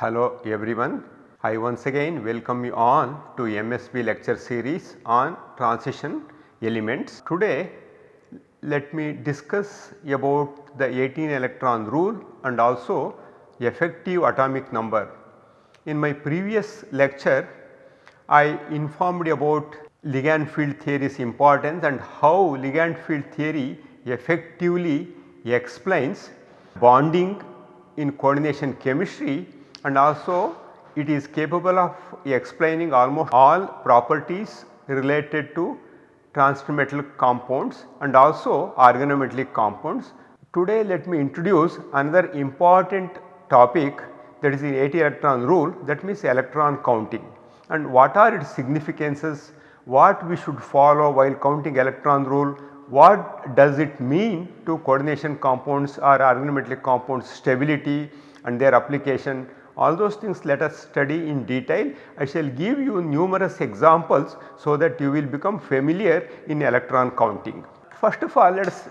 Hello everyone. I once again welcome you on to MSB lecture series on transition elements. Today let me discuss about the 18 electron rule and also effective atomic number. In my previous lecture I informed about ligand field theory's importance and how ligand field theory effectively explains bonding in coordination chemistry and also it is capable of explaining almost all properties related to transition compounds and also organometallic compounds. Today let me introduce another important topic that is the 18 electron rule that means electron counting. And what are its significances, what we should follow while counting electron rule, what does it mean to coordination compounds or organometallic compounds stability and their application all those things let us study in detail. I shall give you numerous examples so that you will become familiar in electron counting. First of all let us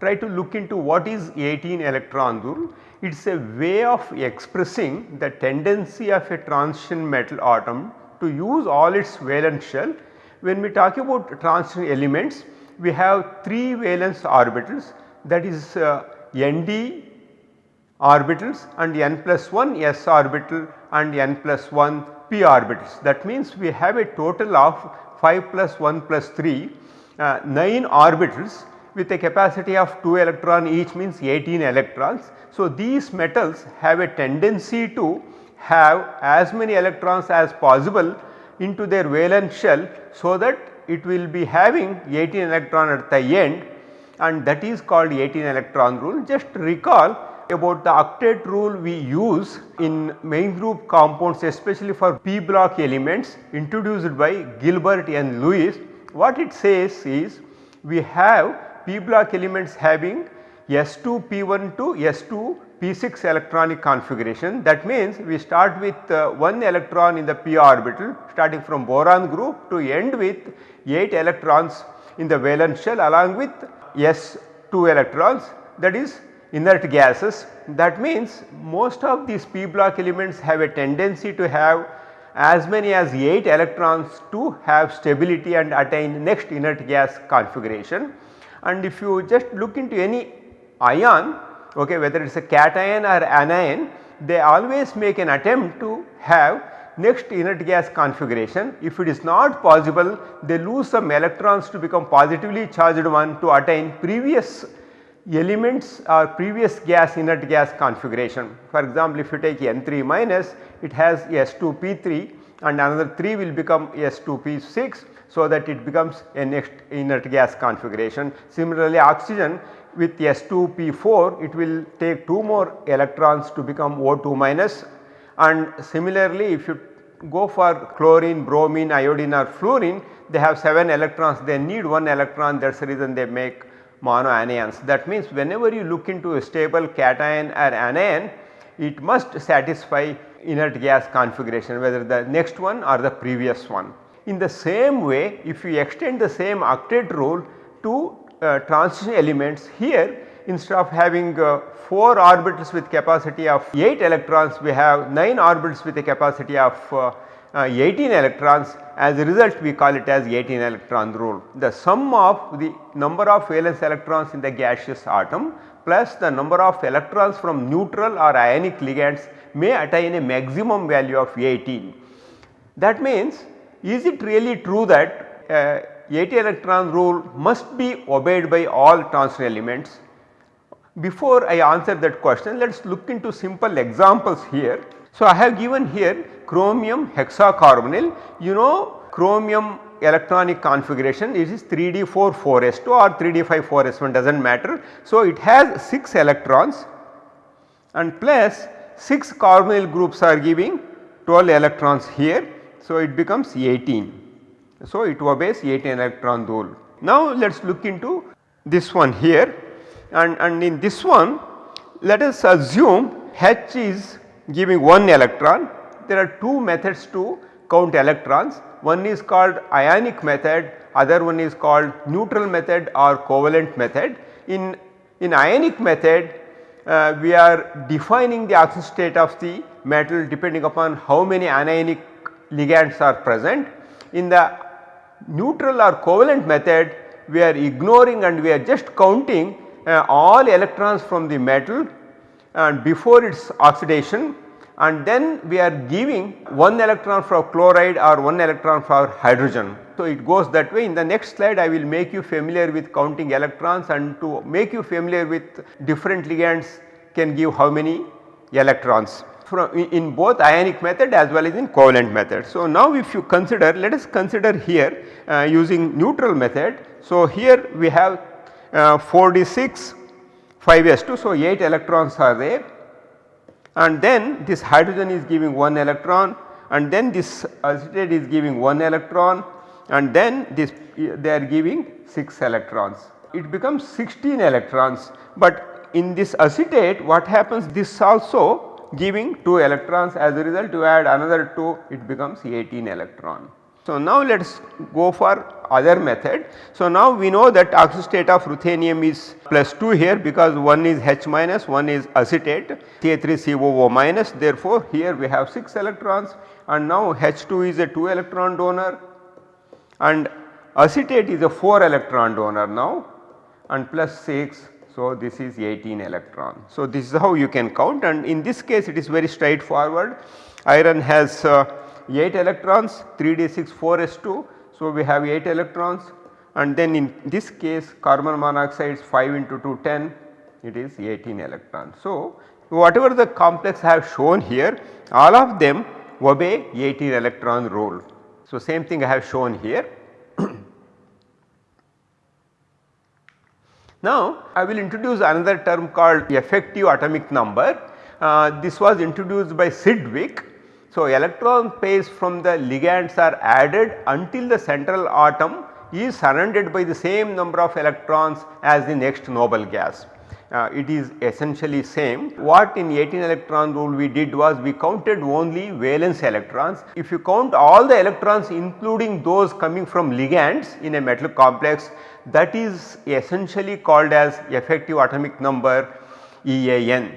try to look into what is 18 electron rule. It is a way of expressing the tendency of a transition metal atom to use all its valence shell. When we talk about transition elements we have 3 valence orbitals that is uh, Nd orbitals and n plus 1 s orbital and n plus 1 p orbitals. That means we have a total of 5 plus 1 plus 3 uh, 9 orbitals with a capacity of 2 electron each means 18 electrons. So, these metals have a tendency to have as many electrons as possible into their valence shell so that it will be having 18 electron at the end and that is called 18 electron rule. Just recall about the octet rule we use in main group compounds especially for p block elements introduced by Gilbert N. Lewis. What it says is we have p block elements having S2 P1 to S2 P6 electronic configuration that means we start with uh, 1 electron in the p orbital starting from boron group to end with 8 electrons in the valence shell along with S2 electrons that is inert gases. That means most of these p block elements have a tendency to have as many as 8 electrons to have stability and attain next inert gas configuration. And if you just look into any ion okay, whether it is a cation or anion they always make an attempt to have next inert gas configuration. If it is not possible they lose some electrons to become positively charged one to attain previous elements are previous gas inert gas configuration. For example, if you take N3 minus it has S2P3 and another 3 will become S2P6 so that it becomes a next inert gas configuration. Similarly, oxygen with S2P4 it will take 2 more electrons to become O2 minus and similarly if you go for chlorine, bromine, iodine or fluorine they have 7 electrons they need 1 electron that is the reason they make monoanions. That means whenever you look into a stable cation or anion it must satisfy inert gas configuration whether the next one or the previous one. In the same way if you extend the same octet rule to uh, transition elements here instead of having uh, 4 orbitals with capacity of 8 electrons we have 9 orbitals with a capacity of uh, uh, 18 electrons as a result we call it as 18 electron rule. The sum of the number of valence electrons in the gaseous atom plus the number of electrons from neutral or ionic ligands may attain a maximum value of 18. That means is it really true that uh, 18 electron rule must be obeyed by all transition elements? Before I answer that question let us look into simple examples here. So, I have given here chromium hexacarbonyl you know chromium electronic configuration it is 3d4 4s2 or 3d5 4s1 does not matter. So, it has 6 electrons and plus 6 carbonyl groups are giving 12 electrons here. So, it becomes 18. So, it obeys 18 electron rule. Now, let us look into this one here and, and in this one let us assume H is giving 1 electron. There are two methods to count electrons. One is called ionic method, other one is called neutral method or covalent method. In, in ionic method uh, we are defining the oxidation state of the metal depending upon how many anionic ligands are present. In the neutral or covalent method we are ignoring and we are just counting uh, all electrons from the metal and before its oxidation and then we are giving 1 electron for chloride or 1 electron for hydrogen. So, it goes that way in the next slide I will make you familiar with counting electrons and to make you familiar with different ligands can give how many electrons from in both ionic method as well as in covalent method. So, now if you consider let us consider here uh, using neutral method. So, here we have uh, 4d6 5s2 so 8 electrons are there and then this hydrogen is giving 1 electron and then this acetate is giving 1 electron and then this they are giving 6 electrons. It becomes 16 electrons but in this acetate what happens this also giving 2 electrons as a result you add another 2 it becomes 18 electron. So, now let us go for other method. So, now we know that oxidation state of ruthenium is plus 2 here because one is H minus one is acetate CH3COO minus therefore, here we have 6 electrons and now H2 is a 2 electron donor and acetate is a 4 electron donor now and plus 6 so, this is 18 electron. So, this is how you can count and in this case it is very straightforward. Iron has uh, 8 electrons 3d6 4s2. So, we have 8 electrons and then in this case carbon monoxide is 5 into 2 10 it is 18 electrons. So, whatever the complex I have shown here all of them obey 18 electron rule. So, same thing I have shown here. now, I will introduce another term called effective atomic number. Uh, this was introduced by Sidgwick so, electron pairs from the ligands are added until the central atom is surrounded by the same number of electrons as the next noble gas. Uh, it is essentially same. What in 18 electron rule we did was we counted only valence electrons. If you count all the electrons including those coming from ligands in a metal complex that is essentially called as effective atomic number EAN.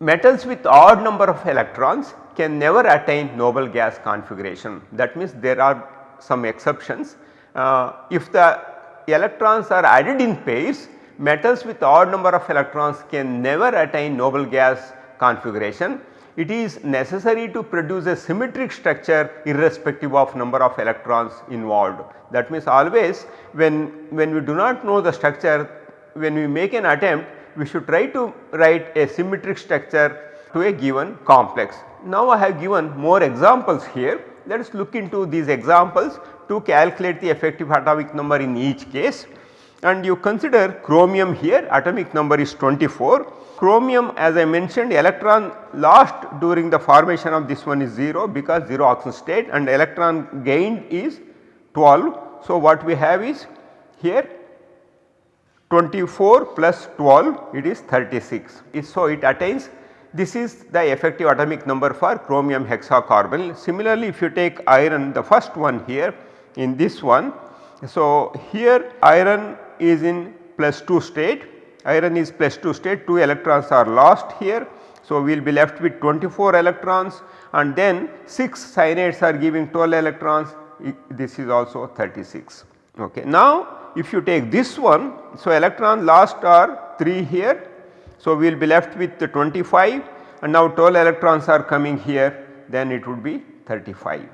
Metals with odd number of electrons can never attain noble gas configuration. That means there are some exceptions. Uh, if the electrons are added in pairs, metals with odd number of electrons can never attain noble gas configuration. It is necessary to produce a symmetric structure irrespective of number of electrons involved. That means always when, when we do not know the structure, when we make an attempt, we should try to write a symmetric structure to a given complex. Now I have given more examples here. Let us look into these examples to calculate the effective atomic number in each case. And you consider chromium here atomic number is 24. Chromium as I mentioned electron lost during the formation of this one is 0 because 0 oxidation state and electron gained is 12. So, what we have is here 24 plus 12 it is 36. So, it attains this is the effective atomic number for chromium hexacarbonyl. Similarly, if you take iron the first one here in this one. So, here iron is in plus 2 state, iron is plus 2 state 2 electrons are lost here. So, we will be left with 24 electrons and then 6 cyanides are giving 12 electrons this is also 36. Okay. Now, if you take this one, so electron lost are 3 here so, we will be left with 25 and now 12 electrons are coming here then it would be 35.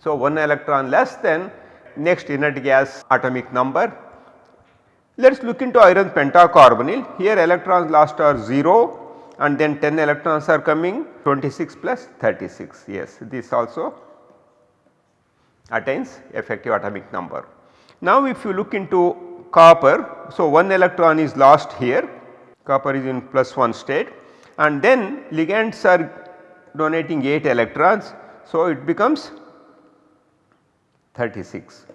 So, 1 electron less than next inert gas atomic number. Let us look into iron pentacarbonyl here electrons lost are 0 and then 10 electrons are coming 26 plus 36 yes this also attains effective atomic number. Now if you look into copper so 1 electron is lost here copper is in plus 1 state and then ligands are donating 8 electrons. So, it becomes 36.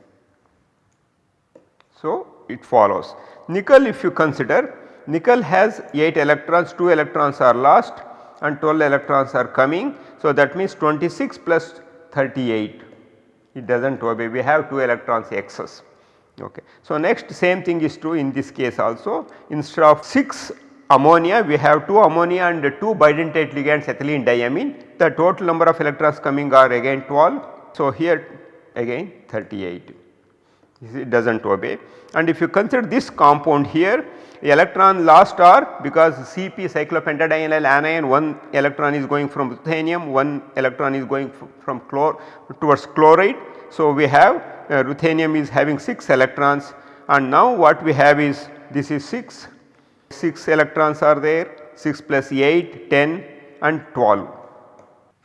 So, it follows. Nickel if you consider nickel has 8 electrons 2 electrons are lost and 12 electrons are coming. So, that means 26 plus 38 it does not obey we have 2 electrons excess. Okay. So, next same thing is true in this case also instead of 6 ammonia we have 2 ammonia and 2 bidentate ligands ethylene diamine the total number of electrons coming are again 12. So, here again 38 it does not obey and if you consider this compound here electron lost are because Cp cyclopentadienyl anion one electron is going from ruthenium one electron is going from chlor towards chloride. So, we have uh, ruthenium is having 6 electrons and now what we have is this is 6, 6 electrons are there 6 plus 8, 10 and 12,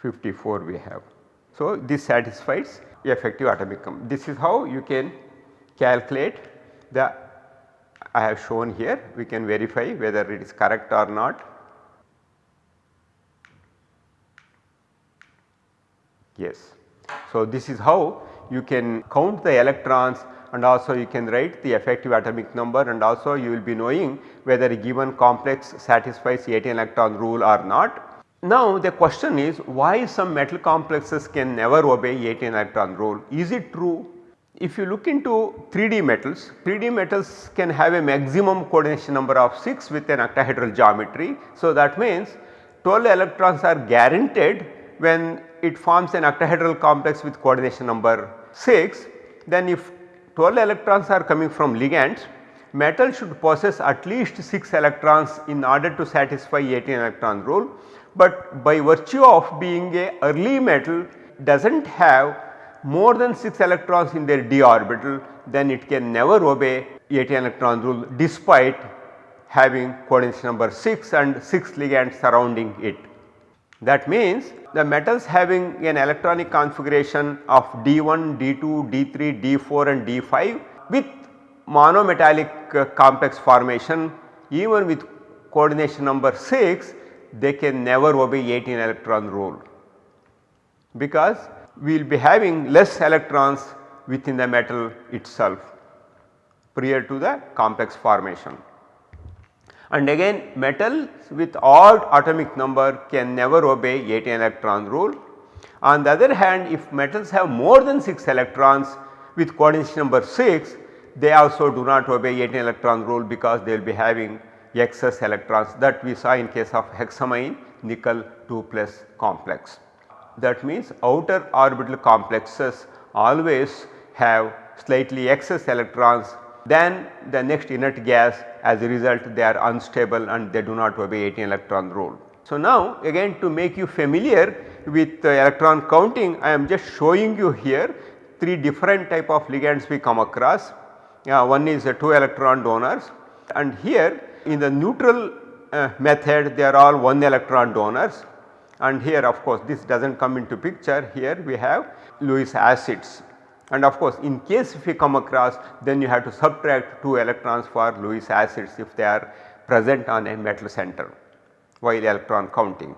54 we have. So, this satisfies effective atomic This is how you can calculate the I have shown here we can verify whether it is correct or not. Yes. So, this is how you can count the electrons and also you can write the effective atomic number and also you will be knowing whether a given complex satisfies 18 electron rule or not. Now the question is why some metal complexes can never obey 18 electron rule. Is it true? If you look into 3D metals, 3D metals can have a maximum coordination number of 6 with an octahedral geometry. So that means 12 electrons are guaranteed when it forms an octahedral complex with coordination number 6 then if 12 electrons are coming from ligands metal should possess at least 6 electrons in order to satisfy 18 electron rule. But by virtue of being a early metal does not have more than 6 electrons in their d orbital then it can never obey 18 electron rule despite having coordination number 6 and 6 ligands surrounding it. That means the metals having an electronic configuration of D1, D2, D3, D4 and D5 with monometallic uh, complex formation. Even with coordination number 6 they can never obey 18 electron rule. Because we will be having less electrons within the metal itself prior to the complex formation and again metals with odd atomic number can never obey 18 electron rule. On the other hand if metals have more than 6 electrons with coordination number 6 they also do not obey 18 electron rule because they will be having excess electrons that we saw in case of hexamine nickel 2 plus complex. That means outer orbital complexes always have slightly excess electrons than the next inert gas as a result they are unstable and they do not obey 18 electron rule. So, now again to make you familiar with electron counting I am just showing you here 3 different type of ligands we come across. Uh, one is 2 electron donors and here in the neutral uh, method they are all 1 electron donors and here of course this does not come into picture here we have Lewis acids and of course in case if you come across then you have to subtract 2 electrons for Lewis acids if they are present on a metal center while electron counting.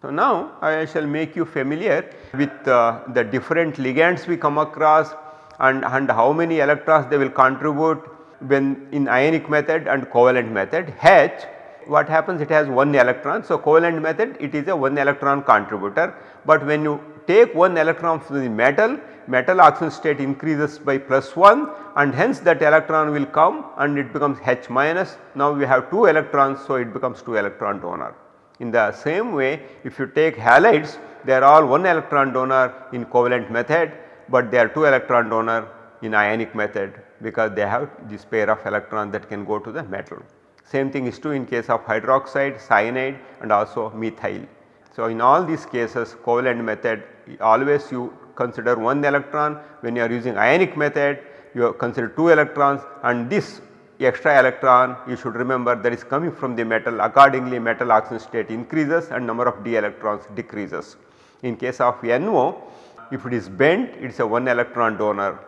So now I shall make you familiar with uh, the different ligands we come across and, and how many electrons they will contribute when in ionic method and covalent method. H what happens it has 1 electron. So, covalent method it is a 1 electron contributor, but when you take 1 electron from the metal, metal oxidation state increases by plus 1 and hence that electron will come and it becomes H minus. Now, we have 2 electrons, so it becomes 2 electron donor. In the same way if you take halides they are all 1 electron donor in covalent method, but they are 2 electron donor in ionic method because they have this pair of electron that can go to the metal. Same thing is true in case of hydroxide, cyanide and also methyl. So, in all these cases covalent method always you consider 1 electron. When you are using ionic method you consider 2 electrons and this extra electron you should remember that is coming from the metal. Accordingly metal oxidation state increases and number of d electrons decreases. In case of NO if it is bent it is a 1 electron donor.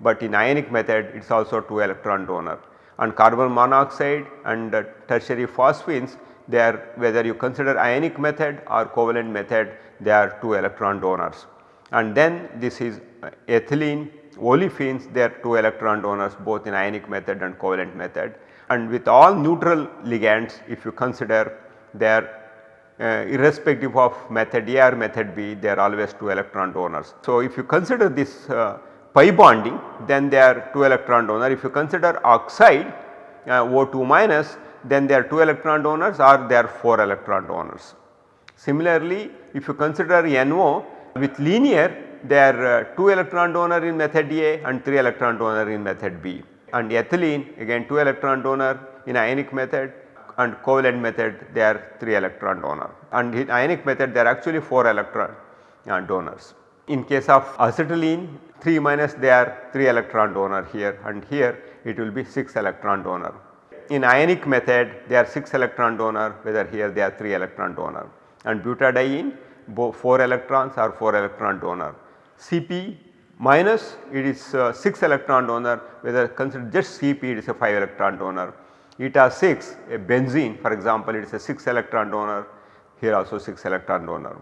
But in ionic method it is also 2 electron donor. And carbon monoxide and tertiary phosphines they are whether you consider ionic method or covalent method they are 2 electron donors. And then this is uh, ethylene, olefins they are 2 electron donors both in ionic method and covalent method and with all neutral ligands if you consider they are uh, irrespective of method A or method B they are always 2 electron donors. So, if you consider this uh, pi bonding then they are 2 electron donor. If you consider oxide uh, O2 minus then they are 2 electron donors or they are 4 electron donors. Similarly, if you consider NO with linear they are uh, 2 electron donor in method A and 3 electron donor in method B and ethylene again 2 electron donor in ionic method and covalent method they are 3 electron donor and in ionic method they are actually 4 electron uh, donors. In case of acetylene 3 minus they are 3 electron donor here and here it will be 6 electron donor. In ionic method they are 6 electron donor whether here they are 3 electron donor and butadiene 4 electrons or 4 electron donor. Cp minus it is uh, 6 electron donor whether consider just Cp it is a 5 electron donor. Eta 6 a benzene for example it is a 6 electron donor here also 6 electron donor.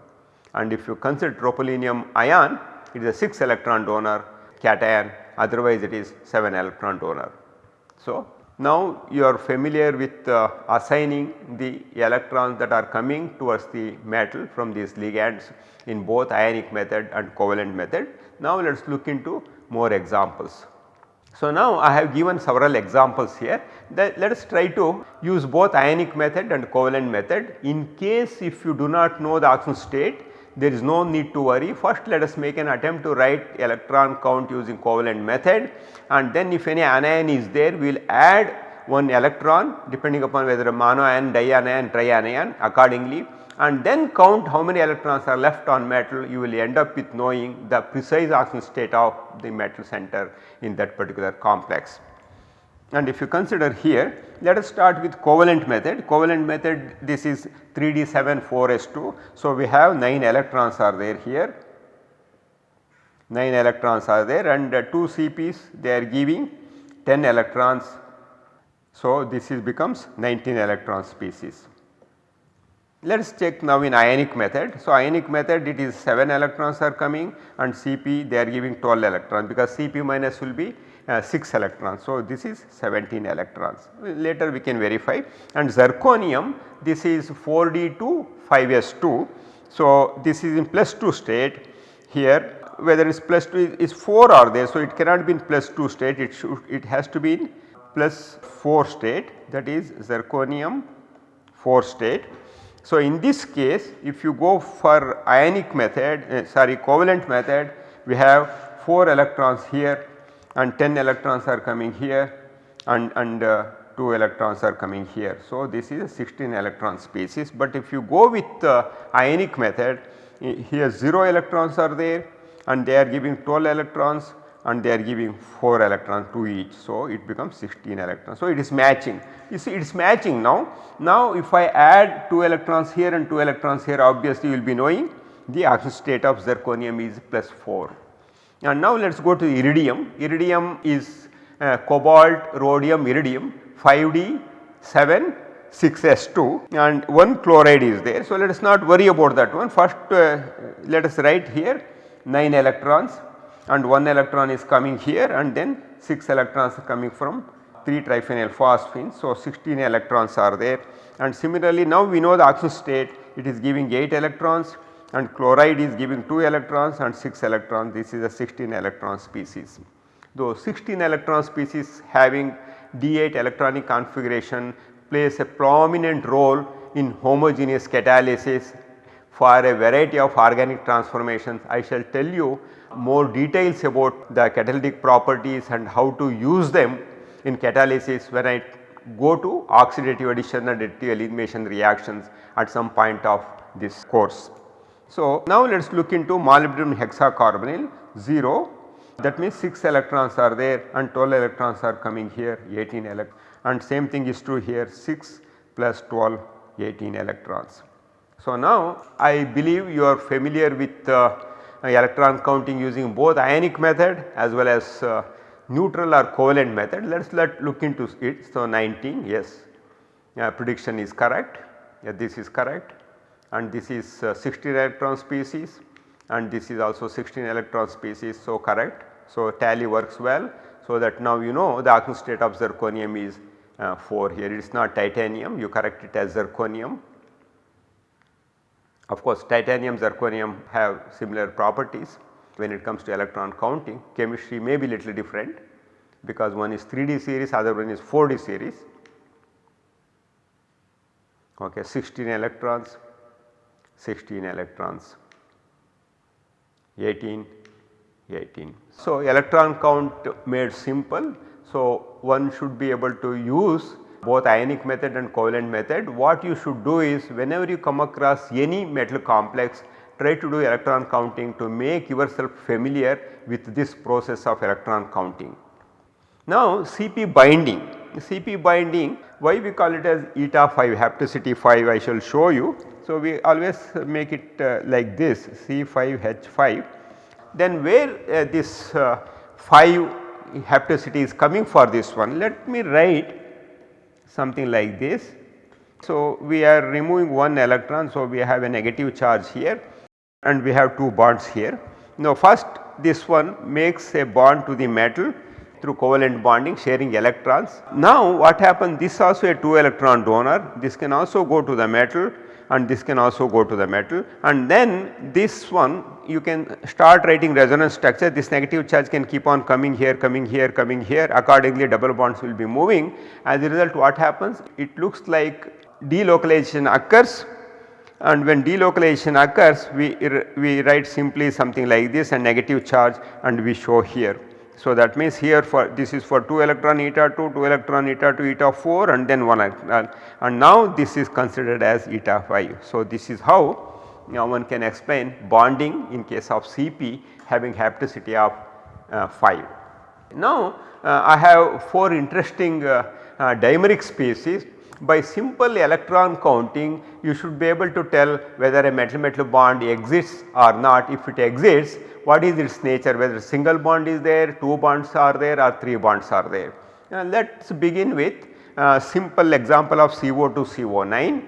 And if you consider tropylium ion it is a 6 electron donor cation otherwise it is 7 electron donor. So, now you are familiar with uh, assigning the electrons that are coming towards the metal from these ligands in both ionic method and covalent method. Now let us look into more examples. So now I have given several examples here that let us try to use both ionic method and covalent method in case if you do not know the oxidation state there is no need to worry. First let us make an attempt to write electron count using covalent method and then if any anion is there we will add one electron depending upon whether a monoion, dianion, trianion accordingly and then count how many electrons are left on metal you will end up with knowing the precise oxidation state of the metal center in that particular complex. And if you consider here let us start with covalent method. Covalent method this is 3d7 4s2. So, we have 9 electrons are there here 9 electrons are there and uh, 2 CPs they are giving 10 electrons. So, this is becomes 19 electron species. Let us check now in ionic method. So, ionic method it is 7 electrons are coming and Cp they are giving 12 electrons because Cp minus will be 6 electrons. So, this is 17 electrons later we can verify and zirconium this is 4d2 5s2. So, this is in plus 2 state here whether it is plus 2 is 4 are there. So, it cannot be in plus 2 state it should it has to be in plus 4 state that is zirconium 4 state so, in this case if you go for ionic method uh, sorry covalent method we have 4 electrons here and 10 electrons are coming here and, and uh, 2 electrons are coming here. So, this is a 16 electron species but if you go with uh, ionic method here 0 electrons are there and they are giving 12 electrons and they are giving 4 electrons to each. So, it becomes 16 electrons. So, it is matching you see it is matching now. Now, if I add 2 electrons here and 2 electrons here obviously you will be knowing the oxidation state of zirconium is plus 4. And now let us go to iridium. Iridium is uh, cobalt, rhodium, iridium 5D 7 6s2 and one chloride is there. So, let us not worry about that one first uh, let us write here 9 electrons and 1 electron is coming here and then 6 electrons are coming from 3 triphenyl phosphine. So, 16 electrons are there and similarly now we know the oxidation state it is giving 8 electrons and chloride is giving 2 electrons and 6 electrons this is a 16 electron species. Though 16 electron species having D8 electronic configuration plays a prominent role in homogeneous catalysis for a variety of organic transformations. I shall tell you more details about the catalytic properties and how to use them in catalysis when I go to oxidative addition and additive elimination reactions at some point of this course. So, now let us look into molybdenum hexacarbonyl 0 that means 6 electrons are there and 12 electrons are coming here 18 electrons and same thing is true here 6 plus 12 18 electrons. So, now I believe you are familiar with uh, electron counting using both ionic method as well as uh, neutral or covalent method. Let us let look into it. So, 19 yes prediction is correct yeah, this is correct and this is uh, 16 electron species and this is also 16 electron species. So, correct. So, tally works well. So, that now you know the oxidation state of zirconium is uh, 4 here it is not titanium you correct it as zirconium of course, titanium, zirconium have similar properties when it comes to electron counting. Chemistry may be little different because one is 3D series, other one is 4D series. okay 16 electrons 16 electrons 18 18. So, electron count made simple. So, one should be able to use both ionic method and covalent method. What you should do is whenever you come across any metal complex try to do electron counting to make yourself familiar with this process of electron counting. Now CP binding, CP binding why we call it as eta 5 hapticity 5 I shall show you. So we always make it uh, like this C5H5 then where uh, this uh, 5 hapticity is coming for this one let me write something like this. So we are removing one electron so we have a negative charge here and we have two bonds here. Now first this one makes a bond to the metal through covalent bonding sharing electrons. Now what happens this also a 2 electron donor this can also go to the metal and this can also go to the metal. And then this one you can start writing resonance structure. This negative charge can keep on coming here coming here coming here. Accordingly double bonds will be moving. As a result what happens? It looks like delocalization occurs. And when delocalization occurs we, we write simply something like this a negative charge and we show here. So, that means here for this is for 2 electron eta 2, 2 electron eta 2 eta 4 and then 1 electron and now this is considered as eta 5. So, this is how now one can explain bonding in case of CP having hapticity of uh, 5. Now, uh, I have 4 interesting uh, uh dimeric species by simple electron counting you should be able to tell whether a metal metal bond exists or not if it exists what is its nature whether single bond is there, 2 bonds are there or 3 bonds are there. Uh, now let us begin with a simple example of CO2 CO9.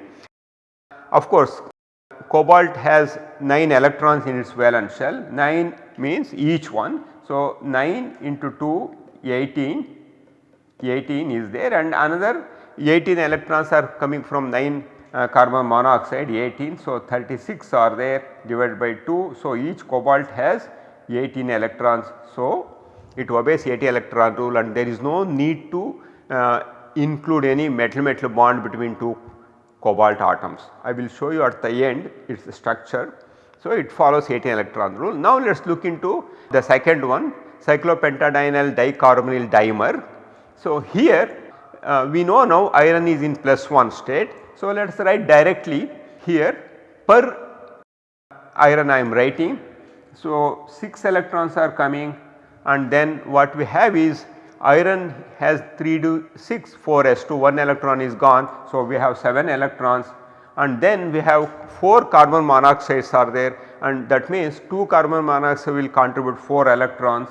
Of course cobalt has 9 electrons in its valence shell 9 means each one. So 9 into 2 18 18 is there and another 18 electrons are coming from 9 uh, carbon monoxide 18. So, 36 are there divided by 2. So, each cobalt has 18 electrons. So, it obeys 18 electron rule and there is no need to uh, include any metal metal bond between two cobalt atoms. I will show you at the end its structure. So, it follows 18 electron rule. Now, let us look into the second one cyclopentadienyl dicarbonyl dimer. So, here uh, we know now iron is in plus 1 state. So, let us write directly here per iron I am writing. So, 6 electrons are coming and then what we have is iron has 3 to 6 4 s 2 1 electron is gone. So, we have 7 electrons and then we have 4 carbon monoxides are there and that means 2 carbon monoxide will contribute 4 electrons.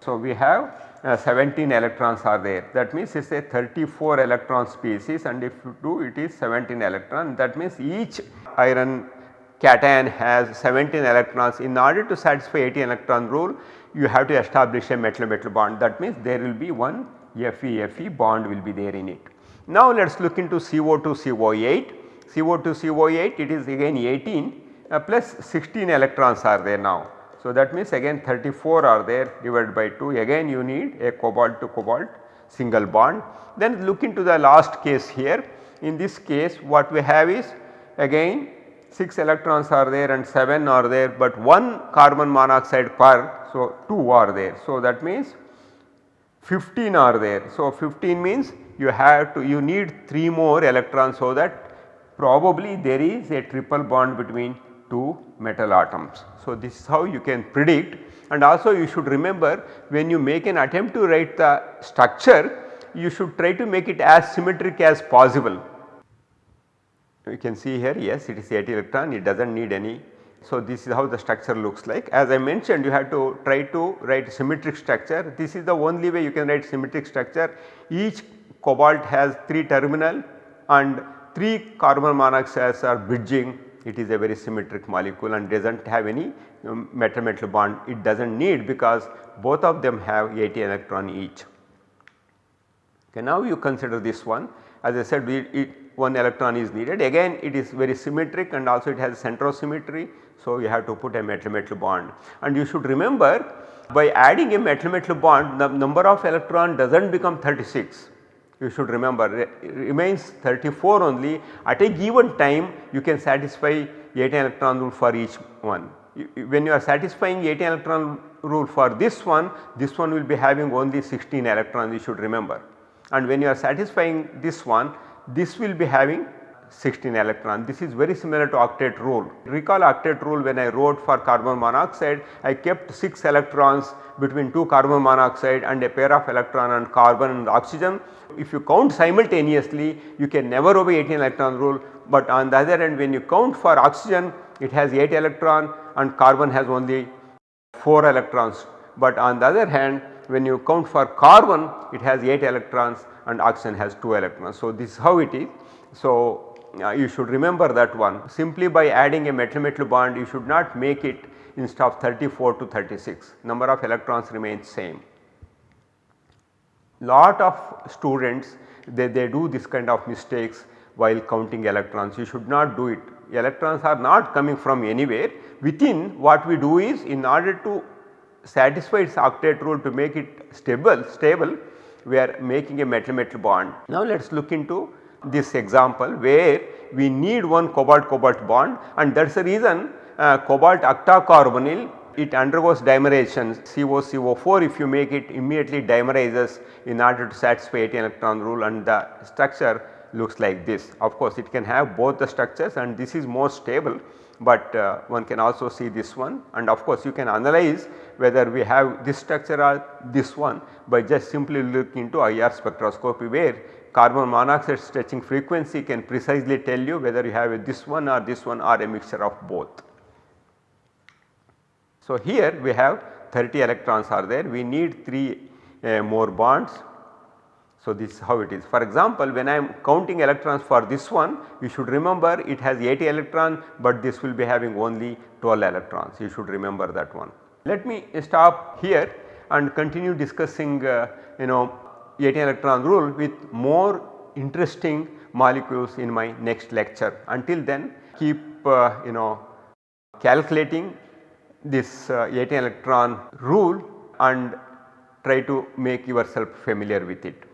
So, we have 17 electrons are there. That means it is a 34 electron species and if you do it is 17 electron. That means each iron cation has 17 electrons. In order to satisfy 18 electron rule you have to establish a metal metal bond. That means there will be one Fe Fe bond will be there in it. Now let us look into CO2 CO8 CO2 CO8 it is again 18 uh, plus 16 electrons are there now so, that means again 34 are there divided by 2 again you need a cobalt to cobalt single bond. Then look into the last case here in this case what we have is again 6 electrons are there and 7 are there but 1 carbon monoxide per. So, 2 are there. So, that means 15 are there. So, 15 means you have to you need 3 more electrons so that probably there is a triple bond between two metal atoms. So, this is how you can predict and also you should remember when you make an attempt to write the structure you should try to make it as symmetric as possible. You can see here yes it is 80 electron it does not need any. So, this is how the structure looks like as I mentioned you have to try to write symmetric structure this is the only way you can write symmetric structure each cobalt has 3 terminal and 3 carbon monoxides are bridging it is a very symmetric molecule and does not have any um, metal metal bond it does not need because both of them have 80 electron each. Okay, now you consider this one as I said it, one electron is needed again it is very symmetric and also it has centrosymmetry. So, you have to put a metal metal bond and you should remember by adding a metal metal bond the number of electron does not become 36 you should remember remains 34 only at a given time you can satisfy 18 electron rule for each one. When you are satisfying 18 electron rule for this one, this one will be having only 16 electrons you should remember and when you are satisfying this one, this will be having 16 electron. This is very similar to octet rule. Recall octet rule when I wrote for carbon monoxide I kept 6 electrons between 2 carbon monoxide and a pair of electron and carbon and oxygen. If you count simultaneously you can never obey 18 electron rule, but on the other end when you count for oxygen it has 8 electron and carbon has only 4 electrons. But on the other hand when you count for carbon it has 8 electrons and oxygen has 2 electrons. So, this is how it is. So, uh, you should remember that one. Simply by adding a metal metal bond you should not make it instead of 34 to 36 number of electrons remains same. Lot of students they, they do this kind of mistakes while counting electrons. You should not do it. Electrons are not coming from anywhere. Within what we do is in order to satisfy its octet rule to make it stable stable we are making a metal metal bond. Now let us look into this example where we need one cobalt cobalt bond and that is the reason uh, cobalt octacarbonyl it undergoes dimerization COCO4 if you make it immediately dimerizes in order to satisfy 18 electron rule and the structure looks like this. Of course, it can have both the structures and this is more stable, but uh, one can also see this one and of course, you can analyze whether we have this structure or this one by just simply looking into IR spectroscopy where carbon monoxide stretching frequency can precisely tell you whether you have this one or this one or a mixture of both. So, here we have 30 electrons are there we need 3 uh, more bonds. So, this is how it is. For example, when I am counting electrons for this one you should remember it has 80 electrons, but this will be having only 12 electrons you should remember that one. Let me stop here and continue discussing uh, you know 18 electron rule with more interesting molecules in my next lecture. Until then keep uh, you know calculating this uh, 18 electron rule and try to make yourself familiar with it.